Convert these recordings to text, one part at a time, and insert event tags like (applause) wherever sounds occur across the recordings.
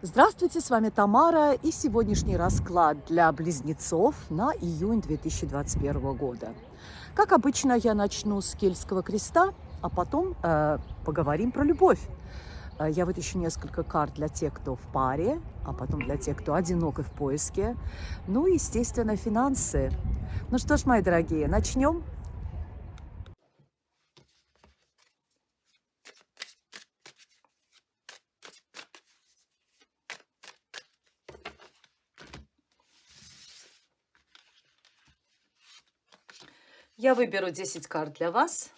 Здравствуйте, с вами Тамара и сегодняшний расклад для близнецов на июнь 2021 года. Как обычно, я начну с Кельтского креста, а потом э, поговорим про любовь. Э, я вытащу несколько карт для тех, кто в паре, а потом для тех, кто одинок и в поиске. Ну и, естественно, финансы. Ну что ж, мои дорогие, начнем. Я выберу 10 карт для вас.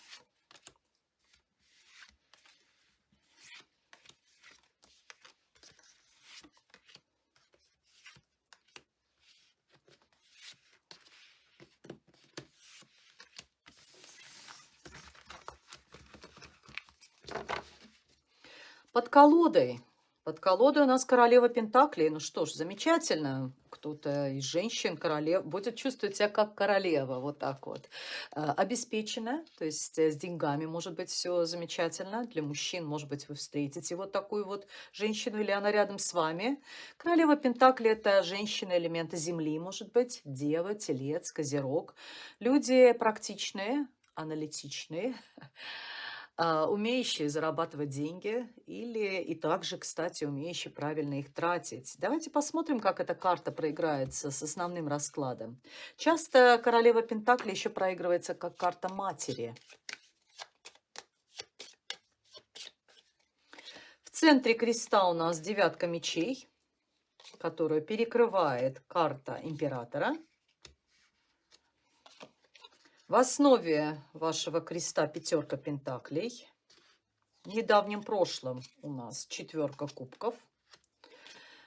Под колодой. Под колодой у нас королева Пентаклей. Ну что ж, замечательно кто-то из женщин, королев, будет чувствовать себя как королева, вот так вот. А, обеспечена, то есть э, с деньгами может быть все замечательно. Для мужчин, может быть, вы встретите вот такую вот женщину, или она рядом с вами. Королева Пентакли – это женщина элемента Земли, может быть, Дева, Телец, Козерог. Люди практичные, аналитичные, (laughs) умеющие зарабатывать деньги или и также, кстати, умеющие правильно их тратить. Давайте посмотрим, как эта карта проиграется с основным раскладом. Часто королева Пентакли еще проигрывается как карта матери. В центре креста у нас девятка мечей, которую перекрывает карта императора – в основе вашего креста пятерка пентаклей. В недавнем прошлом у нас четверка кубков.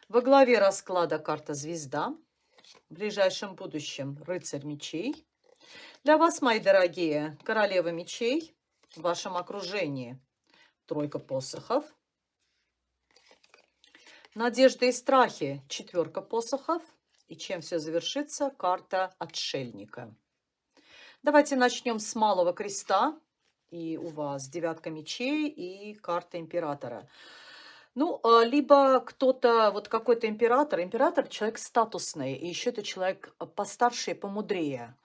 Во главе расклада карта звезда. В ближайшем будущем рыцарь мечей. Для вас, мои дорогие, королева мечей. В вашем окружении тройка посохов. Надежды и страхи четверка посохов. И чем все завершится? Карта отшельника. Давайте начнем с малого креста. И у вас девятка мечей и карта императора. Ну, а, либо кто-то, вот какой-то император, император человек статусный, и еще это человек постарше и помудрее.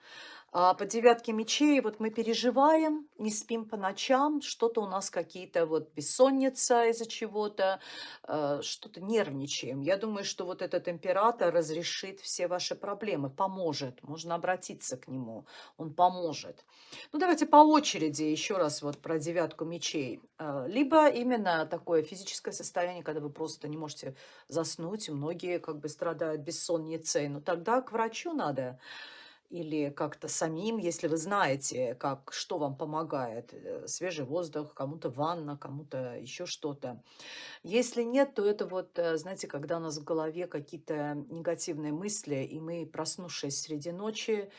А по девятке мечей вот мы переживаем, не спим по ночам, что-то у нас какие-то вот бессонница из-за чего-то, э, что-то нервничаем. Я думаю, что вот этот император разрешит все ваши проблемы, поможет. Можно обратиться к нему, он поможет. Ну, давайте по очереди еще раз вот про девятку мечей. Э, либо именно такое физическое состояние, когда вы просто не можете заснуть, многие как бы страдают бессонницей, но тогда к врачу надо или как-то самим, если вы знаете, как, что вам помогает. Э, свежий воздух, кому-то ванна, кому-то еще что-то. Если нет, то это вот, э, знаете, когда у нас в голове какие-то негативные мысли, и мы, проснувшись среди ночи,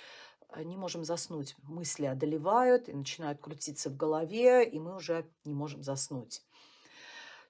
э, не можем заснуть. Мысли одолевают и начинают крутиться в голове, и мы уже не можем заснуть.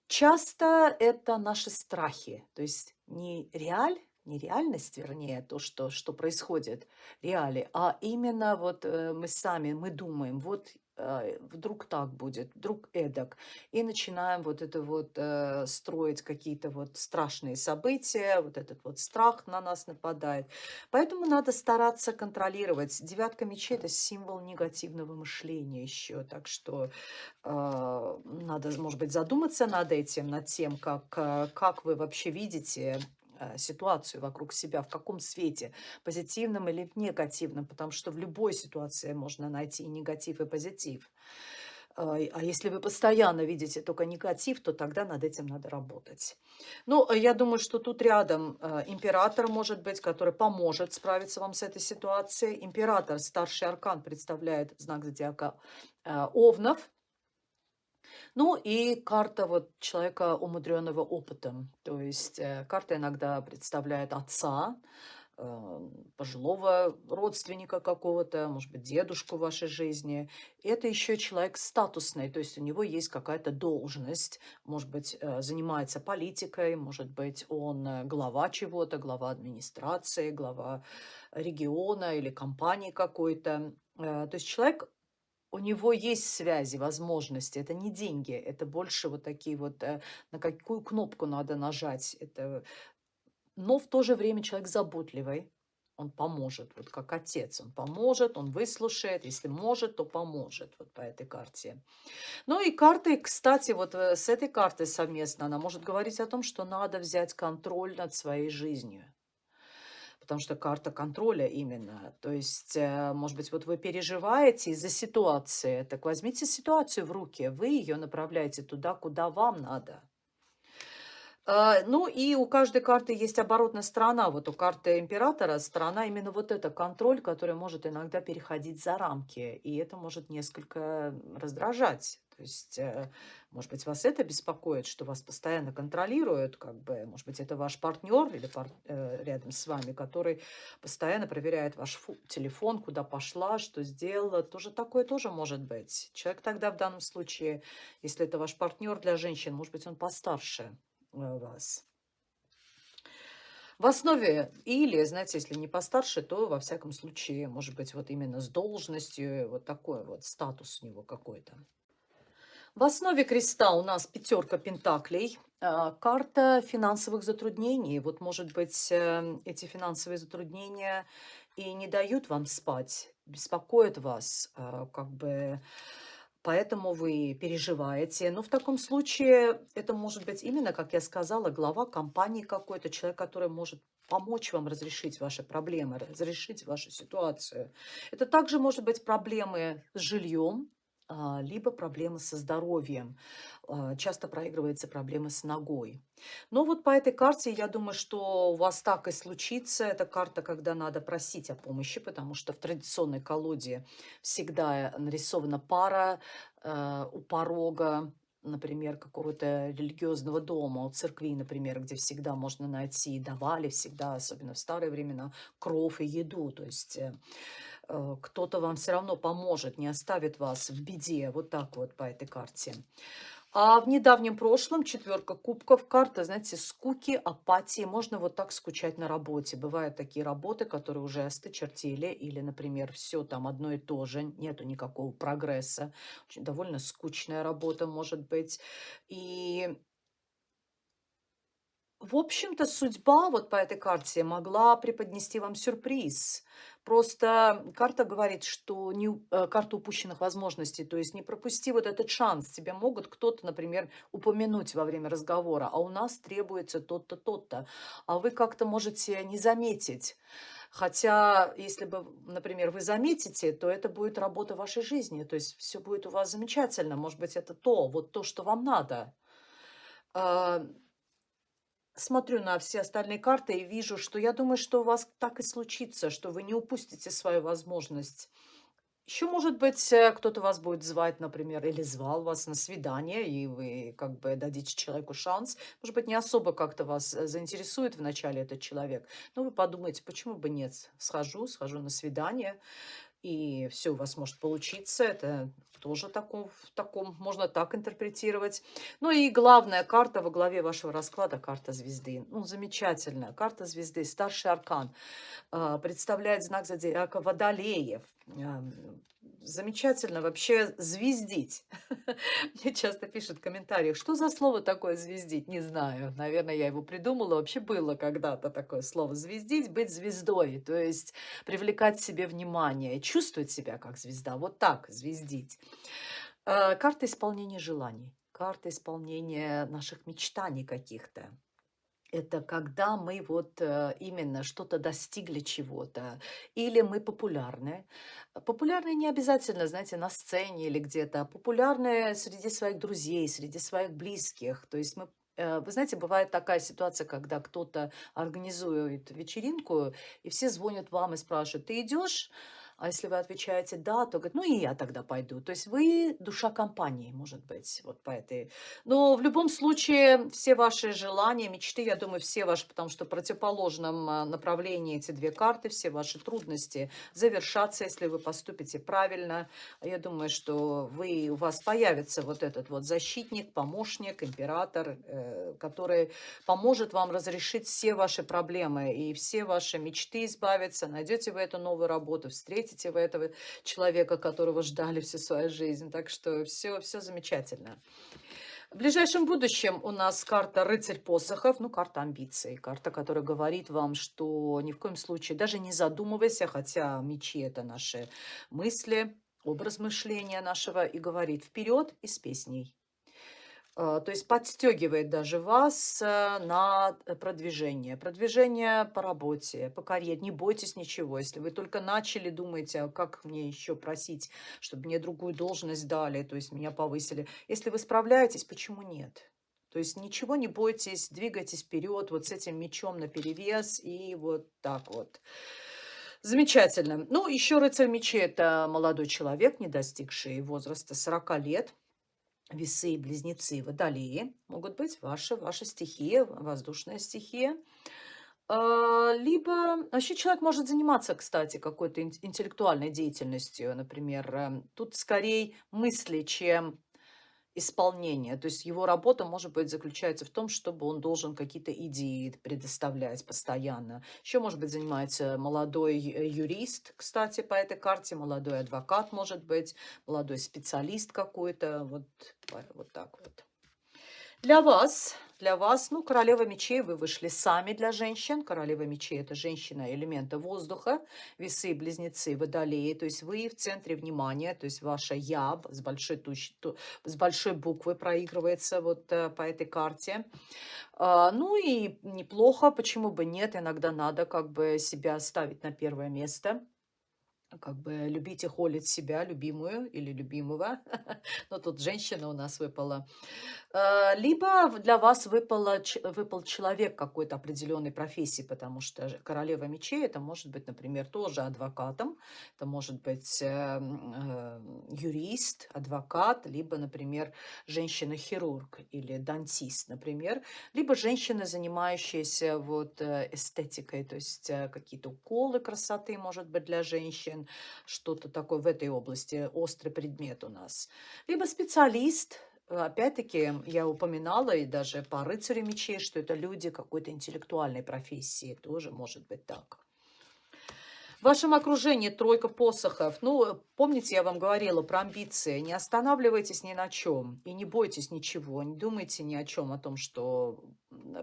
Часто это наши страхи, то есть не реаль, не реальность, вернее, то, что, что происходит, реали, а именно вот э, мы сами, мы думаем, вот э, вдруг так будет, вдруг эдак, и начинаем вот это вот э, строить какие-то вот страшные события, вот этот вот страх на нас нападает. Поэтому надо стараться контролировать. Девятка мечей – это символ негативного мышления еще, так что надо, может быть, задуматься над этим, над тем, как, как вы вообще видите ситуацию вокруг себя, в каком свете, позитивном или негативном, потому что в любой ситуации можно найти и негатив, и позитив. А, а если вы постоянно видите только негатив, то тогда над этим надо работать. Ну, э, я думаю, что тут рядом э, император может быть, который поможет справиться вам с этой ситуацией. Император, старший аркан, представляет знак зодиака Овнов. Ну и карта вот человека, умудренного опытом. То есть э, карта иногда представляет отца, э, пожилого родственника какого-то, может быть, дедушку в вашей жизни. Это еще человек статусный, то есть у него есть какая-то должность, может быть, э, занимается политикой, может быть, он глава чего-то, глава администрации, глава региона или компании какой-то. То есть человек у него есть связи, возможности. Это не деньги, это больше вот такие вот, э, на какую кнопку надо нажать. Это... Но в то же время человек заботливый, он поможет, вот как отец, он поможет, он выслушает, если может, то поможет, вот по этой карте. Ну и карты, кстати, вот э, с этой картой совместно, она может говорить о том, что надо взять контроль над своей жизнью потому что карта контроля именно. То есть, э, может быть, вот вы переживаете из-за ситуации, так возьмите ситуацию в руки, вы ее направляете туда, куда вам надо. А, ну и у каждой карты есть оборотная сторона. Вот у карты императора сторона именно вот это контроль, который может иногда переходить за рамки. И это может несколько раздражать. То есть, э, может быть, вас это беспокоит, что вас постоянно контролируют, как бы, может быть, это ваш партнер или пар э, рядом с вами, который постоянно проверяет ваш телефон, куда пошла, что сделала. Тоже такое тоже может быть. Человек тогда в данном случае, если это ваш партнер для женщин, может быть, он постарше э, вас. В основе, или, знаете, если не постарше, то, во всяком случае, может быть, вот именно с должностью, вот такой вот статус у него какой-то. В основе креста у нас пятерка пентаклей, а, карта финансовых затруднений. Вот, может быть, эм, эти финансовые затруднения и не дают вам спать, беспокоят вас, а, как бы, поэтому вы переживаете. Но в таком случае это может быть именно, как я сказала, глава компании какой-то, человек, который может помочь вам разрешить ваши проблемы, разрешить вашу ситуацию. Это также может быть проблемы с жильем, либо проблемы со здоровьем. А, часто проигрывается проблема с ногой. Но вот по этой карте, я думаю, что у вас так и случится. Это карта, когда надо просить о помощи, потому что в традиционной колоде всегда нарисована пара э, у порога, например, какого-то религиозного дома, у церкви, например, где всегда можно найти, давали всегда, особенно в старые времена, кров и еду. То есть Э, кто-то вам все равно поможет, не оставит вас в беде. Вот так вот по этой карте. А в недавнем прошлом четверка кубков, карта, знаете, скуки, апатии. Можно вот так скучать на работе. Бывают такие работы, которые уже осточертели, или, например, все там одно и то же, нету никакого прогресса. Очень довольно скучная работа может быть. И в общем-то, судьба вот по этой карте могла преподнести вам сюрприз. Просто карта говорит, что не, э, карта упущенных возможностей, то есть не пропусти вот этот шанс. Тебя могут кто-то, например, упомянуть во время разговора, а у нас требуется тот-то, тот-то. А вы как-то можете не заметить. Хотя, если бы, например, вы заметите, то это будет работа вашей жизни. То есть все будет у вас замечательно. Может быть, это то, вот то, что вам надо. Смотрю на все остальные карты и вижу, что я думаю, что у вас так и случится, что вы не упустите свою возможность. Еще, может быть, э, кто-то вас будет звать, например, или звал вас на свидание, и вы как бы дадите человеку шанс. Может быть, не особо как-то вас э, заинтересует вначале этот человек, но вы подумаете, почему бы нет, схожу, схожу на свидание, и все у вас может получиться. Это тоже таком, в таком, можно так интерпретировать. Ну и главная карта во главе вашего расклада, карта звезды. Ну, замечательная карта звезды, старший аркан. Э, представляет знак зодиака Водолеев замечательно вообще звездить. (laughs) Мне часто пишут в комментариях, что за слово такое звездить? Не знаю. Наверное, я его придумала. Вообще было когда-то такое слово звездить, быть звездой. То есть привлекать себе внимание, чувствовать себя как звезда. Вот так звездить. Э, карта исполнения желаний. Карта исполнения наших мечтаний каких-то это когда мы вот э, именно что-то достигли чего-то, или мы популярны. Популярны не обязательно, знаете, на сцене или где-то, а популярны среди своих друзей, среди своих близких. То есть мы э, вы знаете, бывает такая ситуация, когда кто-то организует вечеринку, и все звонят вам и спрашивают, ты идешь? А если вы отвечаете «да», то говорит, ну и я тогда пойду. То есть вы душа компании, может быть, вот по этой. Но в любом случае все ваши желания, мечты, я думаю, все ваши, потому что в противоположном а, направлении эти две карты, все ваши трудности завершатся, если вы поступите правильно. Я думаю, что вы, у вас появится вот этот вот защитник, помощник, император, э, который поможет вам разрешить все ваши проблемы и все ваши мечты избавиться. Найдете вы эту новую работу, встретите встретите вы этого человека, которого ждали всю свою жизнь. Так что все, все замечательно. В ближайшем будущем у нас карта рыцарь посохов, ну, карта амбиций, карта, которая говорит вам, что ни в коем случае, даже не задумывайся, хотя мечи – это наши мысли, образ мышления нашего, и говорит вперед и с песней. А, то есть подстегивает даже вас э, на продвижение. Продвижение по работе, по карьере. Не бойтесь ничего. Если вы только начали, думаете, а как мне еще просить, чтобы мне другую должность дали, то есть меня повысили. Если вы справляетесь, почему нет? То есть ничего не бойтесь, двигайтесь вперед вот с этим мечом на перевес и вот так вот. Замечательно. Ну, еще рыцарь мечей – это молодой человек, не достигший возраста 40 лет весы, близнецы, водолеи могут быть ваши, ваша стихия, воздушная стихия. А, либо вообще человек может заниматься, кстати, какой-то интеллектуальной деятельностью, например. Эм, тут скорее мысли, чем исполнения. То есть его работа, может быть, заключается в том, чтобы он должен какие-то идеи предоставлять постоянно. Еще, может быть, занимается молодой э, юрист, кстати, по этой карте, молодой адвокат, может быть, молодой специалист какой-то. Вот, вот так вот. Для вас, для вас, ну, королева мечей вы вышли сами для женщин. Королева мечей – это женщина элемента воздуха, весы, близнецы, водолеи. То есть вы в центре внимания, то есть ваша «я» с большой, туч, с большой буквы проигрывается вот э, по этой карте. А, ну и неплохо, почему бы нет, иногда надо как бы себя ставить на первое место как бы любить и холить себя, любимую или любимого. (laughs) Но тут женщина у нас выпала. Э, либо для вас выпало, выпал человек какой-то определенной профессии, потому что королева мечей это может быть, например, тоже адвокатом, это может быть э, э, юрист, адвокат, либо, например, женщина-хирург или дантист, например, либо женщина, занимающаяся вот эстетикой, то есть какие-то уколы красоты, может быть, для женщин, что-то такое в этой области, острый предмет у нас, либо специалист, Опять-таки, я упоминала и даже по рыцарю мечей, что это люди какой-то интеллектуальной профессии. Тоже может быть так. В вашем окружении тройка посохов. Ну, помните, я вам говорила про амбиции. Не останавливайтесь ни на чем и не бойтесь ничего. Не думайте ни о чем, о том, что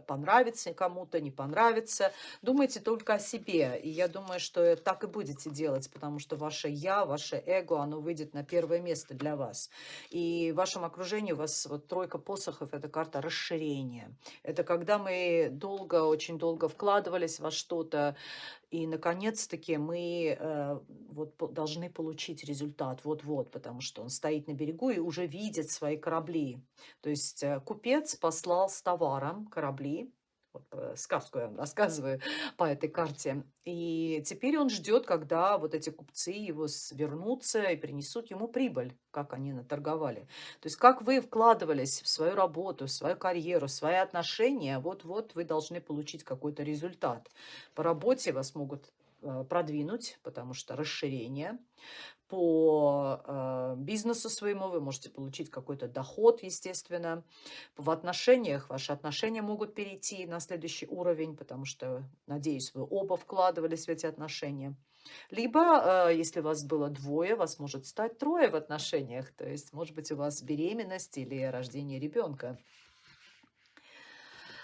понравится кому-то, не понравится. Думайте только о себе. И я думаю, что так и будете делать, потому что ваше «я», ваше эго, оно выйдет на первое место для вас. И в вашем окружении у вас вот тройка посохов – это карта расширения. Это когда мы долго, очень долго вкладывались во что-то, и, наконец-таки, мы э, вот, должны получить результат вот-вот, потому что он стоит на берегу и уже видит свои корабли. То есть э, купец послал с товаром корабли, сказку я вам рассказываю (laughs) по этой карте. И теперь он ждет, когда вот эти купцы его вернутся и принесут ему прибыль, как они наторговали. То есть как вы вкладывались в свою работу, в свою карьеру, в свои отношения, вот-вот вы должны получить какой-то результат. По работе вас могут э, продвинуть, потому что расширение по э, бизнесу своему, вы можете получить какой-то доход, естественно. В отношениях, ваши отношения могут перейти на следующий уровень, потому что, надеюсь, вы оба вкладывались в эти отношения. Либо, э, если вас было двое, вас может стать трое в отношениях, то есть, может быть, у вас беременность или рождение ребенка.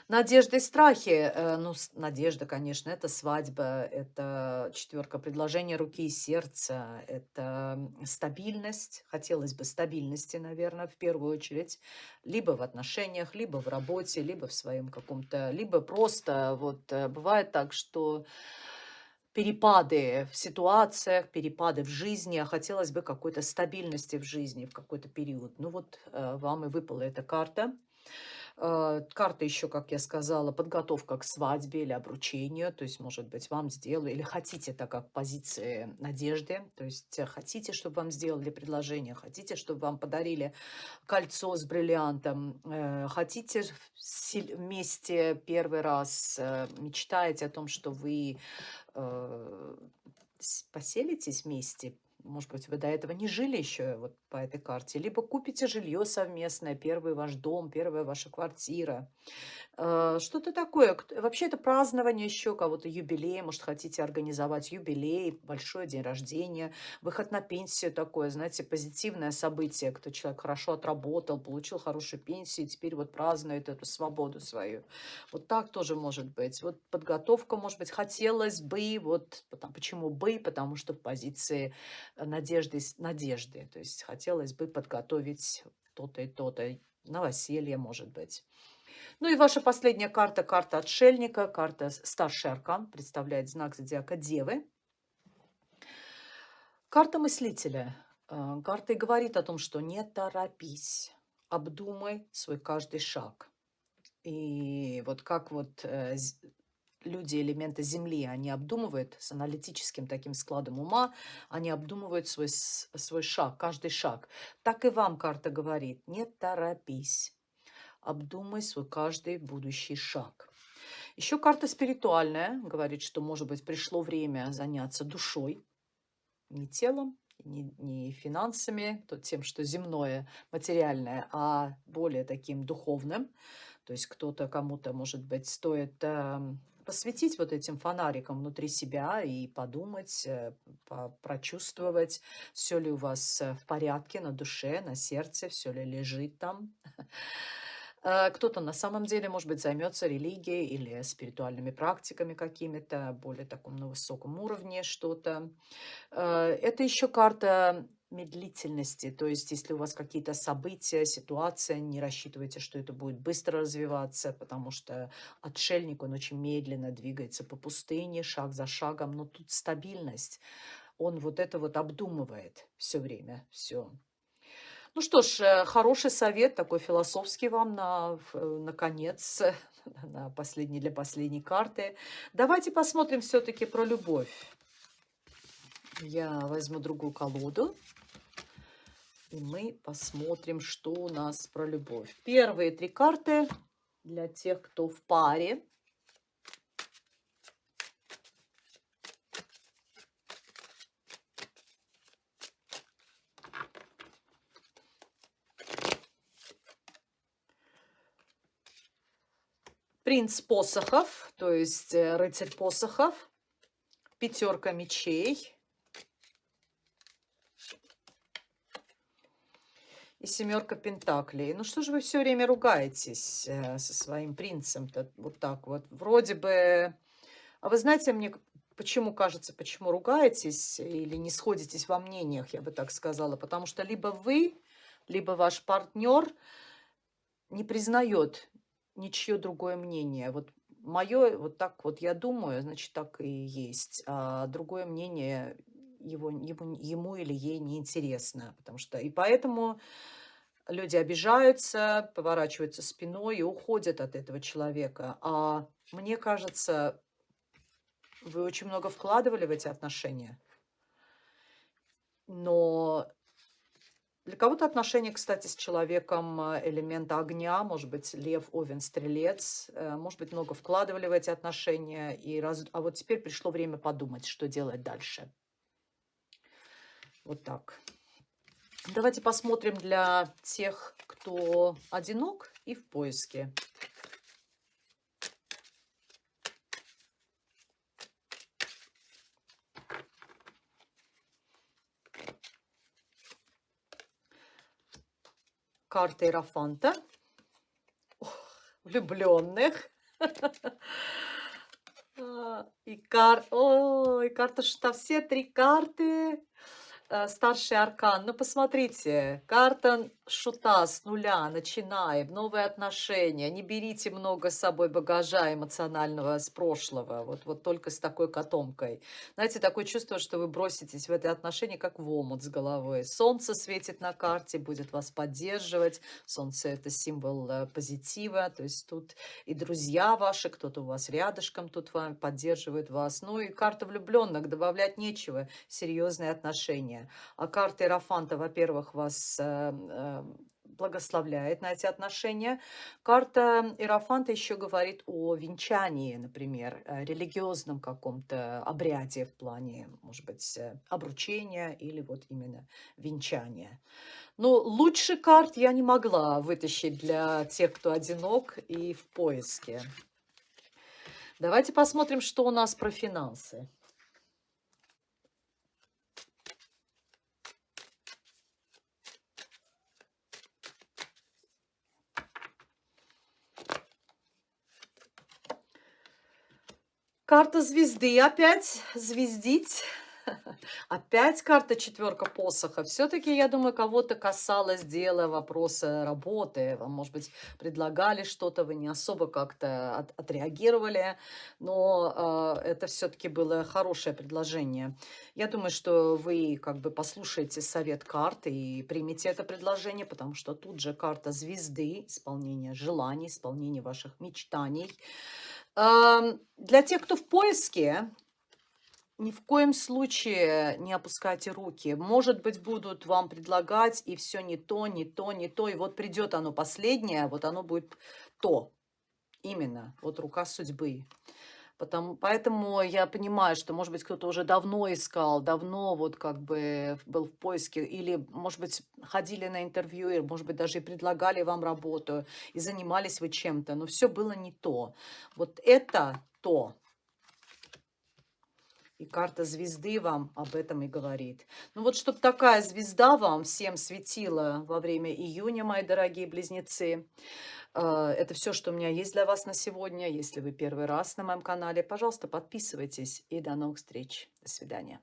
Надежды и страхи. Э, ну, надежда, конечно, это свадьба, это четверка предложения руки и сердца, это стабильность. Хотелось бы стабильности, наверное, в первую очередь. Либо в отношениях, либо в работе, либо в своем каком-то... Либо просто вот э, бывает так, что перепады в ситуациях, перепады в жизни, а хотелось бы какой-то стабильности в жизни в какой-то период. Ну вот э, вам и выпала эта карта. Э, карта еще, как я сказала, подготовка к свадьбе или обручению. То есть, может быть, вам сделали, или хотите это как позиции надежды. То есть, э, хотите, чтобы вам сделали предложение, хотите, чтобы вам подарили кольцо с бриллиантом, э, хотите вместе первый раз, мечтаете о том, что вы поселитесь вместе, может быть, вы до этого не жили еще вот по этой карте, либо купите жилье совместное, первый ваш дом, первая ваша квартира. Э, что-то такое. Вообще это празднование еще кого-то юбилей, может, хотите организовать юбилей, большой день рождения, выход на пенсию такое, знаете, позитивное событие, кто человек хорошо отработал, получил хорошую пенсию, и теперь вот празднует эту свободу свою. Вот так тоже может быть. Вот подготовка, может быть, хотелось бы, вот почему бы, потому что в позиции надежды, надежды, то есть хотелось бы подготовить то-то и то-то, новоселье, может быть. Ну и ваша последняя карта, карта отшельника, карта старший аркан, представляет знак зодиака Девы. Карта мыслителя. Э, карта и говорит о том, что не торопись, обдумай свой каждый шаг. И вот как вот э, люди, элементы Земли, они обдумывают с аналитическим таким складом ума, они обдумывают свой, свой шаг, каждый шаг. Так и вам карта говорит, не торопись, обдумай свой каждый будущий шаг. Еще карта спиритуальная говорит, что, может быть, пришло время заняться душой, не телом, не, не финансами, то тем, что земное, материальное, а более таким духовным. То есть кто-то, кому-то, может быть, стоит э, посветить вот этим фонариком внутри себя и подумать, э, прочувствовать, все ли у вас э, в порядке на душе, на сердце, все ли лежит там. (laughs) Э, кто-то на самом деле, может быть, займется религией или спиритуальными практиками какими-то, более таком на высоком уровне что-то. Это еще карта медлительности, то есть если у вас какие-то события, ситуация, не рассчитывайте, что это будет быстро развиваться, потому что отшельник, он очень медленно двигается по пустыне, шаг за шагом, но тут стабильность, он вот это вот обдумывает все время, все. Ну что ж, э, хороший совет, такой философский вам на, э, наконец, (laughs) на последний, для последней карты. Давайте посмотрим все-таки про любовь. Я возьму другую колоду. И мы посмотрим, что у нас про любовь. Первые три карты для тех, кто в паре. Принц посохов, то есть э, рыцарь посохов, пятерка мечей и семерка пентаклей. Ну что же вы все время ругаетесь э, со своим принцем-то вот так вот? Вроде бы... А вы знаете, мне почему кажется, почему ругаетесь или не сходитесь во мнениях, я бы так сказала, потому что либо вы, либо ваш партнер не признает ничье другое мнение. Вот мое, вот так вот я думаю, значит, так и есть. А другое мнение его, ему, ему или ей не интересно. Потому что и поэтому люди обижаются, поворачиваются спиной и уходят от этого человека. А мне кажется, вы очень много вкладывали в эти отношения. Но для кого-то отношения, кстати, с человеком э, элемента огня, может быть, лев, овен, стрелец, э, может быть, много вкладывали в эти отношения, и раз... а вот теперь пришло время подумать, что делать дальше. Вот так. Давайте посмотрим для тех, кто одинок и в поиске. карта Иерофанта. Влюбленных. (laughs) А, и, кар... Ой, карта что все три карты старший аркан. Ну, посмотрите, карта шута с нуля, начинаем, новые отношения. Не берите много с собой багажа эмоционального с прошлого, вот, вот только с такой котомкой. Знаете, такое чувство, что вы броситесь в это отношение, как в омут с головой. Солнце светит на карте, будет вас поддерживать. Солнце – это символ э, позитива, то есть тут и друзья ваши, кто-то у вас рядышком тут вам поддерживает вас. Ну и карта влюбленных, добавлять нечего, серьезные отношения. А карта Иерофанта, во-первых, вас э, э, благословляет на эти отношения. Карта Иерофанта еще говорит о венчании, например, э, религиозном каком-то обряде в плане, может быть, э, обручения или вот именно венчания. Но лучше карт я не могла вытащить для тех, кто одинок и в поиске. Давайте посмотрим, что у нас про финансы. Карта звезды опять, звездить. (laughs) Опять карта четверка посоха. Все-таки, я думаю, кого-то касалось дела вопроса работы. Вам, может быть, предлагали что-то, вы не особо как-то от, отреагировали, но э, это все-таки было хорошее предложение. Я думаю, что вы как бы послушаете совет карты и примете это предложение, потому что тут же карта звезды, исполнение желаний, исполнение ваших мечтаний. Для тех, кто в поиске, ни в коем случае не опускайте руки. Может быть, будут вам предлагать, и все не то, не то, не то. И вот придет оно последнее, вот оно будет то. Именно, вот рука судьбы. Потому, поэтому я понимаю, что, может быть, кто-то уже давно искал, давно вот как бы был в поиске, или, может быть, ходили на интервью, или, может быть, даже и предлагали вам работу, и занимались вы чем-то, но все было не то. Вот это то, и карта звезды вам об этом и говорит. Ну вот, чтобы такая звезда вам всем светила во время июня, мои дорогие близнецы. Э, это все, что у меня есть для вас на сегодня. Если вы первый раз на моем канале, пожалуйста, подписывайтесь. И до новых встреч. До свидания.